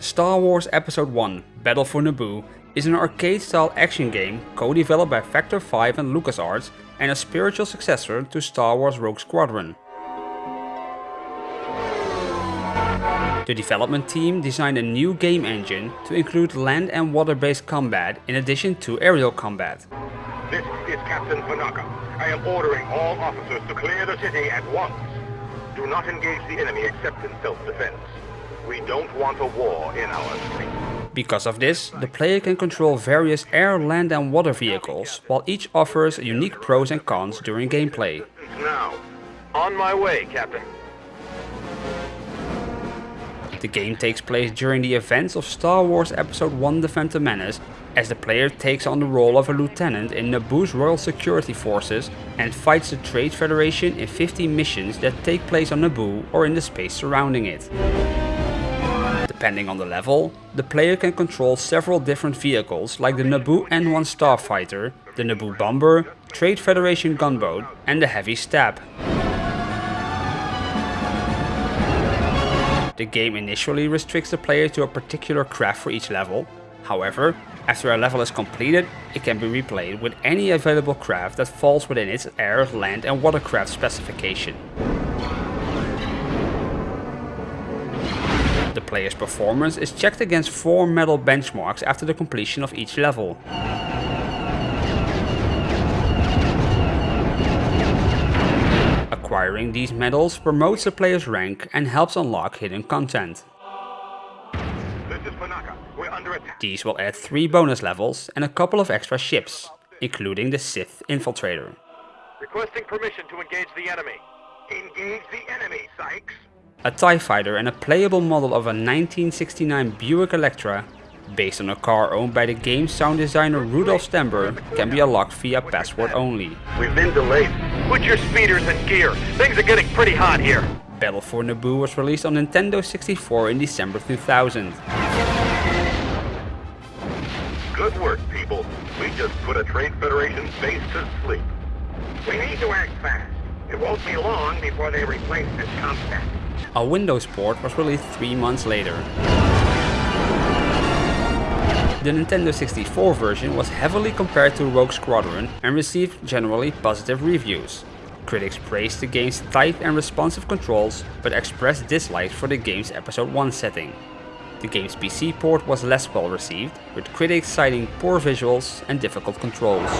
Star Wars Episode 1 Battle for Naboo is an arcade-style action game co-developed by Factor 5 and LucasArts and a spiritual successor to Star Wars Rogue Squadron. The development team designed a new game engine to include land and water-based combat in addition to aerial combat. This is Captain Panaka. I am ordering all officers to clear the city at once. Do not engage the enemy except in self-defense. We don't want a war in our streets. Because of this, the player can control various air, land and water vehicles, while each offers unique pros and cons during gameplay. Now, On my way, Captain. The game takes place during the events of Star Wars Episode 1 The Phantom Menace, as the player takes on the role of a lieutenant in Naboo's Royal Security Forces and fights the Trade Federation in 50 missions that take place on Naboo or in the space surrounding it. Depending on the level, the player can control several different vehicles like the Naboo N1 Starfighter, the Naboo Bomber, Trade Federation Gunboat and the Heavy STAP. The game initially restricts the player to a particular craft for each level, however, after a level is completed, it can be replayed with any available craft that falls within its air, land and watercraft specification. The player's performance is checked against 4 medal benchmarks after the completion of each level. Acquiring these medals promotes the player's rank and helps unlock hidden content. this is Panaka. We're under attack. These will add 3 bonus levels and a couple of extra ships, including the Sith Infiltrator. Requesting permission to engage the enemy. Engage the enemy, Sykes. A TIE fighter and a playable model of a 1969 Buick Electra, based on a car owned by the game's sound designer Rudolf Stember, can be unlocked via password only. We've been delayed. Put your speeders in gear. Things are getting pretty hot here. Battle for Naboo was released on Nintendo 64 in December 2000. Good work, people. We just put a Trade Federation base to sleep. We need to act fast. It won't be long before they replace this compact. A Windows port was released 3 months later. The Nintendo 64 version was heavily compared to Rogue Squadron and received generally positive reviews. Critics praised the game's tight and responsive controls, but expressed dislikes for the game's Episode 1 setting. The game's PC port was less well received, with critics citing poor visuals and difficult controls.